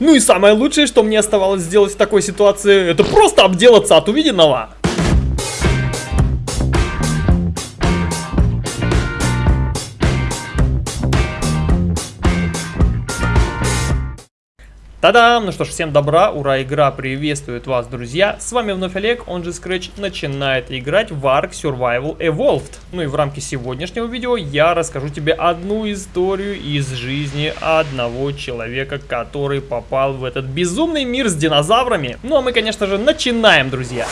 Ну и самое лучшее, что мне оставалось сделать в такой ситуации, это просто обделаться от увиденного. Та-дам! Ну что ж, всем добра, ура, игра приветствует вас, друзья. С вами вновь Олег, он же Scratch, начинает играть в Ark Survival Evolved. Ну и в рамке сегодняшнего видео я расскажу тебе одну историю из жизни одного человека, который попал в этот безумный мир с динозаврами. Ну а мы, конечно же, начинаем, друзья.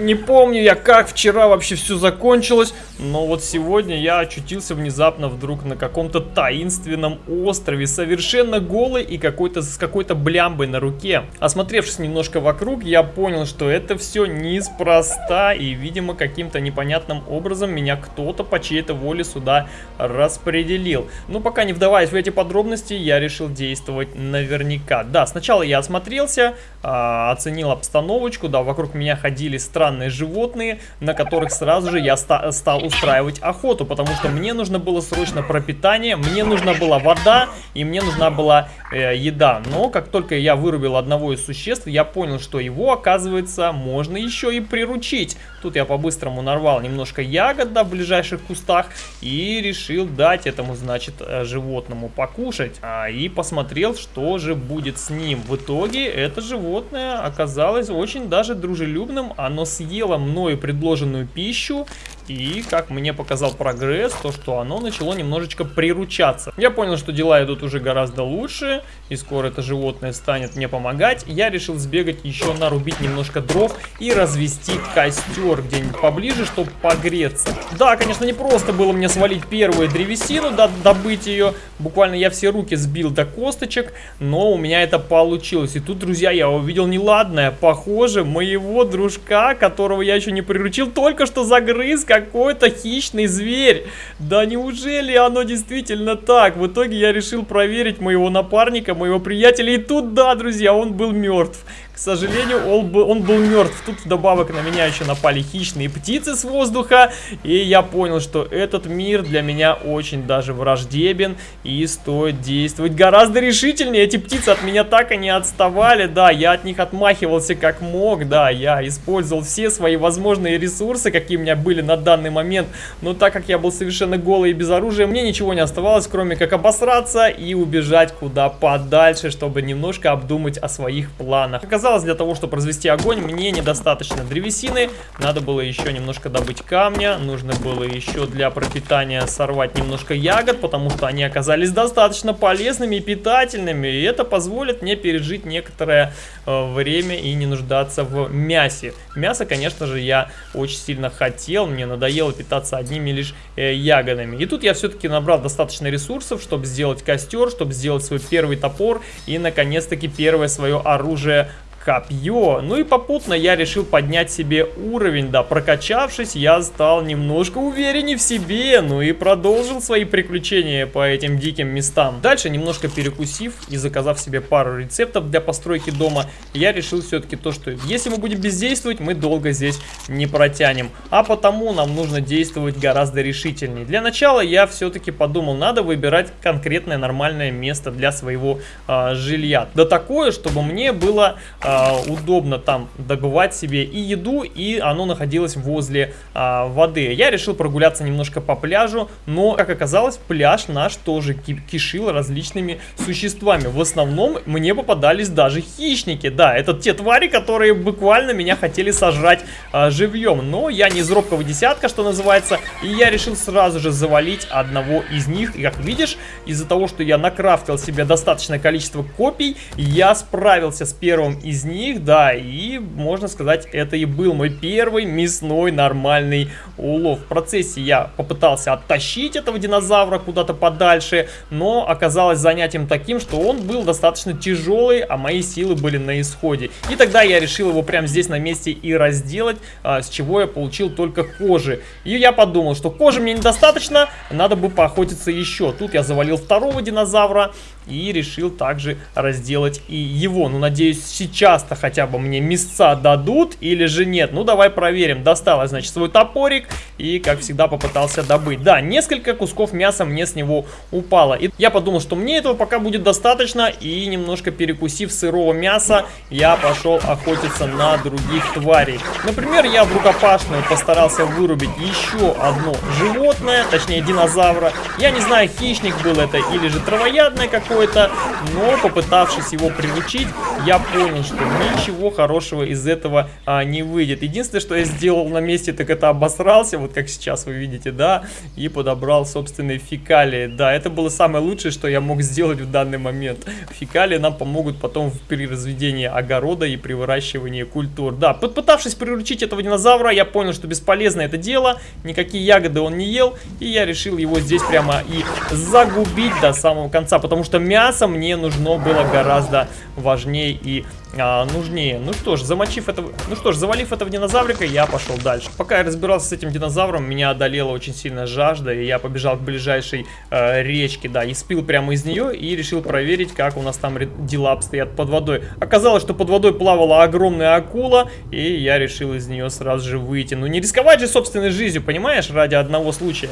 Не помню я, как вчера вообще все закончилось, но вот сегодня я очутился внезапно вдруг на каком-то таинственном острове, совершенно голый и какой-то с какой-то блямбой на руке. Осмотревшись немножко вокруг, я понял, что это все неспроста, и, видимо, каким-то непонятным образом меня кто-то по чьей-то воле сюда распределил. Но пока не вдаваясь в эти подробности, я решил действовать наверняка. Да, сначала я осмотрелся, э, оценил обстановочку, да, вокруг меня ходили странные странные животные, на которых сразу же я ста стал устраивать охоту, потому что мне нужно было срочно пропитание, мне нужна была вода и мне нужна была э, еда. Но как только я вырубил одного из существ, я понял, что его, оказывается, можно еще и приручить. Тут я по-быстрому нарвал немножко ягод да, в ближайших кустах и решил дать этому, значит, э, животному покушать. А, и посмотрел, что же будет с ним. В итоге это животное оказалось очень даже дружелюбным. Оно с съело мною предложенную пищу и, как мне показал прогресс, то, что оно начало немножечко приручаться. Я понял, что дела идут уже гораздо лучше, и скоро это животное станет мне помогать. Я решил сбегать еще нарубить немножко дров и развести костер где-нибудь поближе, чтобы погреться. Да, конечно, не просто было мне свалить первую древесину, да, добыть ее. Буквально я все руки сбил до косточек, но у меня это получилось. И тут, друзья, я увидел неладное. Похоже, моего дружка, которого я еще не приручил, только что загрыз, как какой-то хищный зверь. Да неужели оно действительно так? В итоге я решил проверить моего напарника, моего приятеля. И тут, да, друзья, он был мертв сожалению, он был, он был мертв. Тут вдобавок на меня еще напали хищные птицы с воздуха. И я понял, что этот мир для меня очень даже враждебен. И стоит действовать гораздо решительнее. Эти птицы от меня так и не отставали. Да, я от них отмахивался как мог. Да, я использовал все свои возможные ресурсы, какие у меня были на данный момент. Но так как я был совершенно голый и без оружия, мне ничего не оставалось, кроме как обосраться и убежать куда подальше, чтобы немножко обдумать о своих планах. Оказалось, оказалось, для того, чтобы развести огонь, мне недостаточно древесины. Надо было еще немножко добыть камня. Нужно было еще для пропитания сорвать немножко ягод, потому что они оказались достаточно полезными и питательными. И это позволит мне пережить некоторое э, время и не нуждаться в мясе. Мясо, конечно же, я очень сильно хотел. Мне надоело питаться одними лишь э, ягодами. И тут я все-таки набрал достаточно ресурсов, чтобы сделать костер, чтобы сделать свой первый топор и, наконец-таки, первое свое оружие копье. Ну и попутно я решил поднять себе уровень, да, прокачавшись, я стал немножко увереннее в себе, ну и продолжил свои приключения по этим диким местам. Дальше, немножко перекусив и заказав себе пару рецептов для постройки дома, я решил все-таки то, что если мы будем бездействовать, мы долго здесь не протянем, а потому нам нужно действовать гораздо решительнее. Для начала я все-таки подумал, надо выбирать конкретное нормальное место для своего э, жилья. Да такое, чтобы мне было... Э, удобно там добывать себе и еду, и оно находилось возле э, воды. Я решил прогуляться немножко по пляжу, но, как оказалось, пляж наш тоже кишил различными существами. В основном мне попадались даже хищники. Да, это те твари, которые буквально меня хотели сожрать э, живьем. Но я не из робкого десятка, что называется, и я решил сразу же завалить одного из них. И как видишь, из-за того, что я накрафтил себе достаточное количество копий, я справился с первым из из них, да, и можно сказать, это и был мой первый мясной нормальный улов. В процессе я попытался оттащить этого динозавра куда-то подальше, но оказалось занятием таким, что он был достаточно тяжелый, а мои силы были на исходе. И тогда я решил его прямо здесь на месте и разделать, а, с чего я получил только кожи. И я подумал, что кожи мне недостаточно, надо бы поохотиться еще. Тут я завалил второго динозавра, и решил также разделать и его. Ну, надеюсь, сейчас-то хотя бы мне мясца дадут или же нет. Ну, давай проверим. Достал значит, свой топорик и, как всегда, попытался добыть. Да, несколько кусков мяса мне с него упало. И я подумал, что мне этого пока будет достаточно, и немножко перекусив сырого мяса, я пошел охотиться на других тварей. Например, я в рукопашную постарался вырубить еще одно животное, точнее динозавра. Я не знаю, хищник был это или же травоядное какое-то, но попытавшись его приручить, я понял, что ничего хорошего из этого а, не выйдет. Единственное, что я сделал на месте, так это обосрался, вот как сейчас вы видите, да, и подобрал собственные фекалии. Да, это было самое лучшее, что я мог сделать в данный момент. Фекалии нам помогут потом при разведении огорода и при выращивании культур. Да, попытавшись приручить этого динозавра, я понял, что бесполезно это дело, никакие ягоды он не ел, и я решил его здесь прямо и загубить до самого конца, потому что мясо мне нужно было гораздо важнее и а, нужнее. Ну что ж, замочив этого, ну что ж, завалив этого динозаврика, я пошел дальше. Пока я разбирался с этим динозавром, меня одолела очень сильно жажда, и я побежал к ближайшей э, речке, да, и спил прямо из нее, и решил проверить, как у нас там дела обстоят под водой. Оказалось, что под водой плавала огромная акула, и я решил из нее сразу же выйти. Ну не рисковать же собственной жизнью, понимаешь, ради одного случая.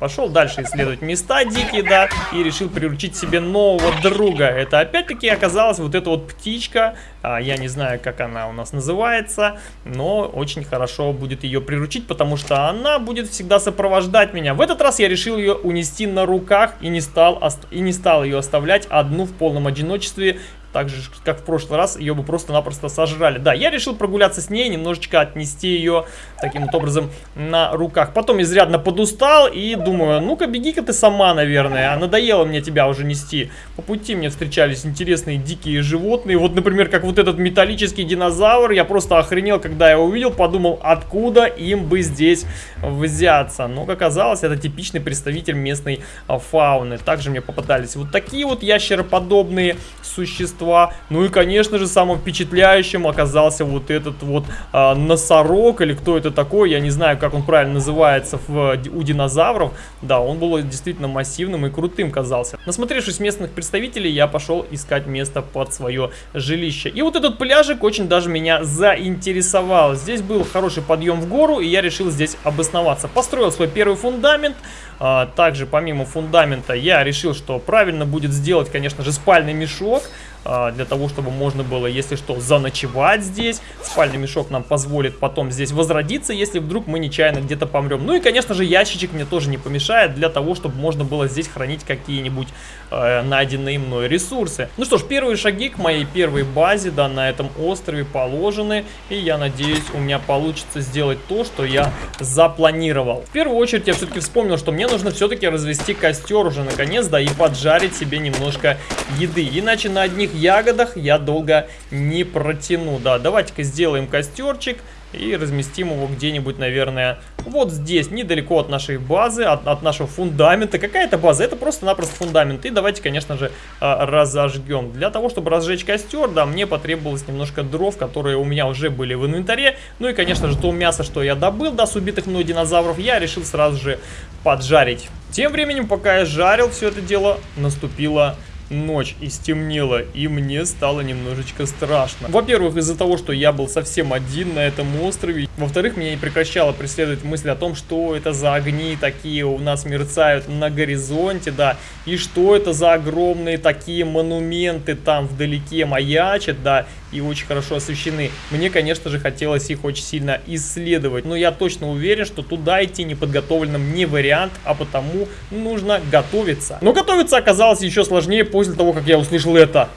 Пошел дальше исследовать места дикие, да, и решил приручить себе нового друга. Это опять-таки оказалась вот эта вот птичка, а, я не знаю, как она у нас называется, но очень хорошо будет ее приручить, потому что она будет всегда сопровождать меня. В этот раз я решил ее унести на руках и не стал, и не стал ее оставлять одну в полном одиночестве так же, как в прошлый раз, ее бы просто-напросто сожрали. Да, я решил прогуляться с ней, немножечко отнести ее таким вот образом на руках. Потом изрядно подустал и думаю, ну-ка беги-ка ты сама, наверное. А надоело мне тебя уже нести. По пути мне встречались интересные дикие животные. Вот, например, как вот этот металлический динозавр. Я просто охренел, когда я увидел, подумал, откуда им бы здесь взяться. Но, как оказалось, это типичный представитель местной а, фауны. Также мне попадались вот такие вот ящероподобные существа существа. Ну и, конечно же, самым впечатляющим оказался вот этот вот а, носорог, или кто это такой, я не знаю, как он правильно называется в, у динозавров. Да, он был действительно массивным и крутым казался. Насмотревшись местных представителей, я пошел искать место под свое жилище. И вот этот пляжик очень даже меня заинтересовал. Здесь был хороший подъем в гору, и я решил здесь обосноваться. Построил свой первый фундамент. А, также, помимо фундамента, я решил, что правильно будет сделать, конечно же, спальный мешок. А, для того, чтобы можно было, если что, заночевать здесь. Спальный мешок нам позволит потом здесь возродиться, если вдруг мы нечаянно где-то помрем. Ну и, конечно же, ящичек мне тоже не помешает для того, чтобы можно было здесь хранить какие-нибудь э, найденные мной ресурсы. Ну что ж, первые шаги к моей первой базе, да, на этом острове положены. И я надеюсь, у меня получится сделать то, что я запланировал. В первую очередь я все-таки вспомнил, что мне нужно все-таки развести костер уже наконец, да, и поджарить себе немножко еды. Иначе на одних ягодах я долго не протяну. Да, давайте-ка сделаем костерчик и разместим его где-нибудь, наверное, вот здесь, недалеко от нашей базы, от, от нашего фундамента. Какая это база? Это просто-напросто фундамент. И давайте, конечно же, а, разожгем. Для того, чтобы разжечь костер, да, мне потребовалось немножко дров, которые у меня уже были в инвентаре. Ну и, конечно же, то мясо, что я добыл, да, с убитых мной динозавров, я решил сразу же поджарить. Тем временем, пока я жарил все это дело, наступила ночь и стемнело, и мне стало немножечко страшно. Во-первых, из-за того, что я был совсем один на этом острове. Во-вторых, меня не прекращала преследовать мысль о том, что это за огни такие у нас мерцают на горизонте, да, и что это за огромные такие монументы там вдалеке маячат, да, и очень хорошо освещены. Мне, конечно же, хотелось их очень сильно исследовать, но я точно уверен, что туда идти неподготовленным не вариант, а потому нужно готовиться. Но готовиться оказалось еще сложнее после того, как я услышал это.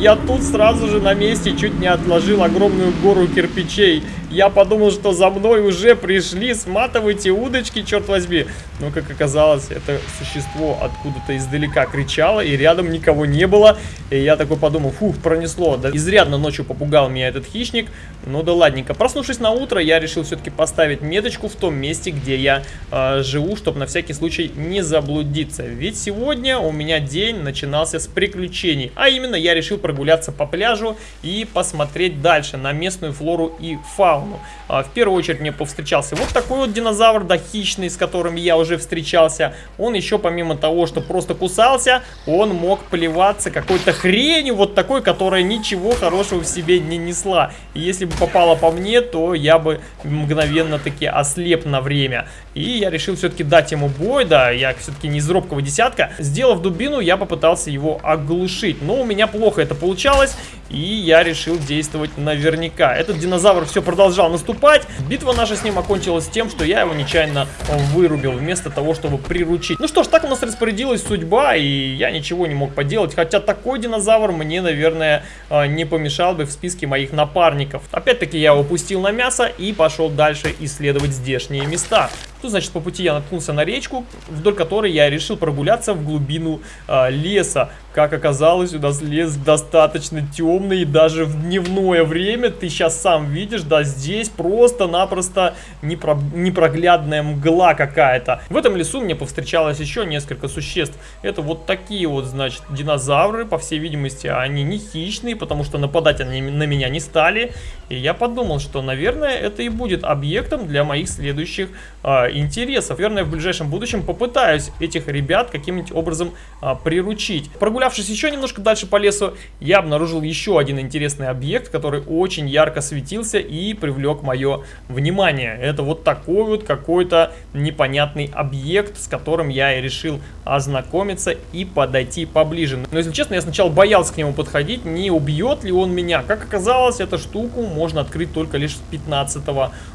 Я тут сразу же на месте чуть не отложил огромную гору кирпичей. Я подумал, что за мной уже пришли, сматывайте удочки, черт возьми. Но, как оказалось, это существо откуда-то издалека кричало, и рядом никого не было. И я такой подумал, фух, пронесло. Да, изрядно ночью попугал меня этот хищник. Ну да ладненько. Проснувшись на утро, я решил все-таки поставить меточку в том месте, где я э, живу, чтобы на всякий случай не заблудиться. Ведь сегодня у меня день начинался с приключений. А именно, я решил прогуляться по пляжу и посмотреть дальше на местную флору и фауну. А, в первую очередь мне повстречался вот такой вот динозавр, да, хищный, с которым я уже встречался. Он еще помимо того, что просто кусался, он мог плеваться какой-то хренью, вот такой, которая ничего хорошего в себе не несла. И если бы попала по мне, то я бы мгновенно таки ослеп на время. И я решил все-таки дать ему бой, да, я все-таки не из робкого десятка. Сделав дубину, я попытался его оглушить. Но у меня плохо это получалось, и я решил действовать наверняка. Этот динозавр все продолжал наступать. Битва наша с ним окончилась тем, что я его нечаянно вырубил, вместо того, чтобы приручить. Ну что ж, так у нас распорядилась судьба, и я ничего не мог поделать. Хотя такой динозавр мне, наверное, а, не помешал бы в списке моих напарников. Опять-таки я его пустил на мясо и пошел дальше исследовать здешние места. Тут, значит, по пути я наткнулся на речку, вдоль которой я решил прогуляться в глубину э, леса. Как оказалось, у нас лес достаточно темный, даже в дневное время, ты сейчас сам видишь, да, здесь просто-напросто непро непроглядная мгла какая-то. В этом лесу мне повстречалось еще несколько существ. Это вот такие вот, значит, динозавры, по всей видимости, они не хищные, потому что нападать они на меня не стали. И я подумал, что, наверное, это и будет объектом для моих следующих э, интересов. Наверное, в ближайшем будущем попытаюсь этих ребят каким-нибудь образом э, приручить. Прогулявшись еще немножко дальше по лесу, я обнаружил еще один интересный объект, который очень ярко светился и привлек мое внимание. Это вот такой вот какой-то непонятный объект, с которым я и решил ознакомиться и подойти поближе. Но если честно, я сначала боялся к нему подходить, не убьет ли он меня. Как оказалось, эту штуку можно открыть только лишь с 15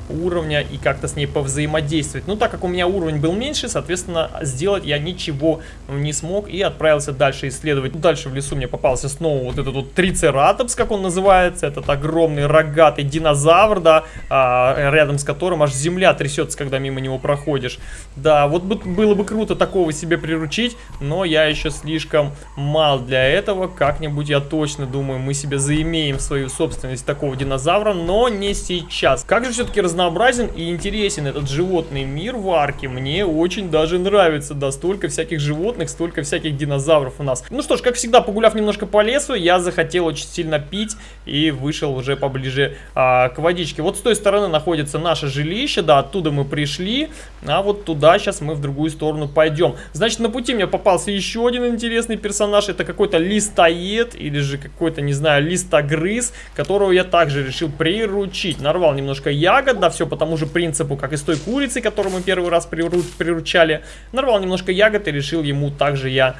уровня и как-то с ней повзаимодействовать. Ну, так как у меня уровень был меньше, соответственно, сделать я ничего не смог и отправился дальше исследовать исследовать. Дальше в лесу мне попался снова вот этот вот трицератопс, как он называется. Этот огромный рогатый динозавр, да, а, рядом с которым аж земля трясется, когда мимо него проходишь. Да, вот было бы круто такого себе приручить, но я еще слишком мал для этого. Как-нибудь я точно думаю, мы себе заимеем свою собственность такого динозавра, но не сейчас. Как же все-таки разнообразен и интересен этот животный мир в арке. Мне очень даже нравится, да, столько всяких животных, столько всяких динозавров у нас. Ну что ж, как всегда, погуляв немножко по лесу, я захотел очень сильно пить и вышел уже поближе а, к водичке. Вот с той стороны находится наше жилище, да, оттуда мы пришли, а вот туда сейчас мы в другую сторону пойдем. Значит, на пути мне попался еще один интересный персонаж, это какой-то листоед или же какой-то, не знаю, листогрыз, которого я также решил приручить. Нарвал немножко ягод, да, все по тому же принципу, как и с той курицей, которую мы первый раз приручали. Нарвал немножко ягод и решил ему также я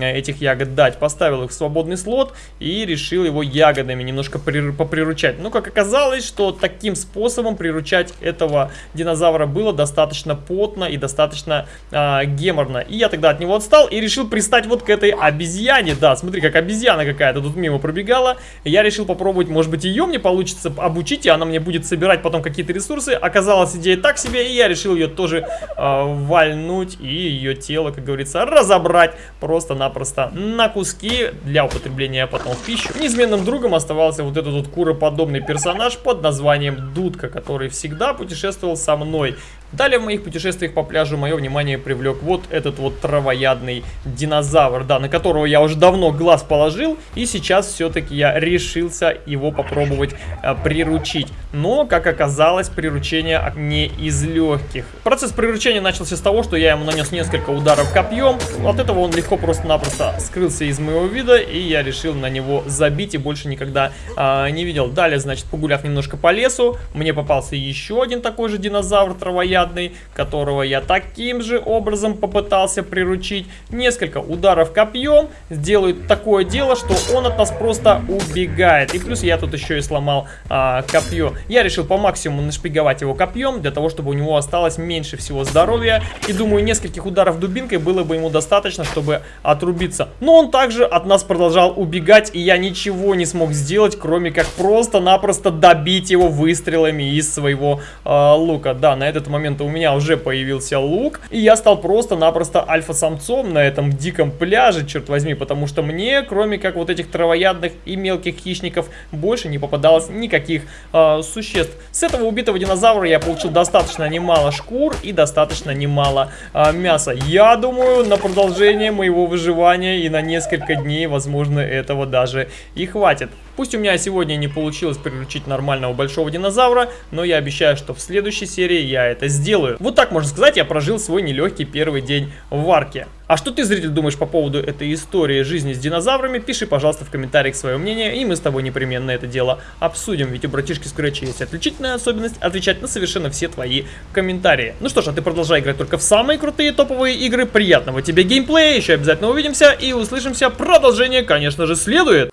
этих ягод дать. Поставил их в свободный слот и решил его ягодами немножко поприручать. Но как оказалось, что таким способом приручать этого динозавра было достаточно потно и достаточно а, геморно. И я тогда от него отстал и решил пристать вот к этой обезьяне. Да, смотри, как обезьяна какая-то тут мимо пробегала. Я решил попробовать, может быть, ее мне получится обучить, и она мне будет собирать потом какие-то ресурсы. Оказалась идея так себе, и я решил ее тоже а, вальнуть и ее тело, как говорится, разобрать просто просто-напросто на куски для употребления потом в пищу. Неизменным другом оставался вот этот вот куроподобный персонаж под названием Дудка, который всегда путешествовал со мной. Далее в моих путешествиях по пляжу мое внимание привлек вот этот вот травоядный динозавр, да, на которого я уже давно глаз положил, и сейчас все-таки я решился его попробовать а, приручить. Но, как оказалось, приручение не из легких. Процесс приручения начался с того, что я ему нанес несколько ударов копьем, от этого он легко просто-напросто скрылся из моего вида, и я решил на него забить и больше никогда а, не видел. Далее, значит, погуляв немножко по лесу, мне попался еще один такой же динозавр травоядный, плотоядный, которого я таким же образом попытался приручить. Несколько ударов копьем сделают такое дело, что он от нас просто убегает. И плюс я тут еще и сломал а, копье. Я решил по максимуму нашпиговать его копьем, для того, чтобы у него осталось меньше всего здоровья. И думаю, нескольких ударов дубинкой было бы ему достаточно, чтобы отрубиться. Но он также от нас продолжал убегать, и я ничего не смог сделать, кроме как просто-напросто добить его выстрелами из своего э, лука. Да, на этот момент момента у меня уже появился лук, и я стал просто-напросто альфа-самцом на этом диком пляже, черт возьми, потому что мне, кроме как вот этих травоядных и мелких хищников, больше не попадалось никаких э, существ. С этого убитого динозавра я получил достаточно немало шкур и достаточно немало э, мяса. Я думаю, на продолжение моего выживания и на несколько дней, возможно, этого даже и хватит. Пусть у меня сегодня не получилось приручить нормального большого динозавра, но я обещаю, что в следующей серии я это сделаю. Вот так можно сказать, я прожил свой нелегкий первый день в арке. А что ты, зритель, думаешь по поводу этой истории жизни с динозаврами? Пиши, пожалуйста, в комментариях свое мнение, и мы с тобой непременно это дело обсудим. Ведь у братишки Скретча есть отличительная особенность отвечать на совершенно все твои комментарии. Ну что ж, а ты продолжай играть только в самые крутые топовые игры. Приятного тебе геймплея, еще обязательно увидимся и услышимся. Продолжение, конечно же, следует.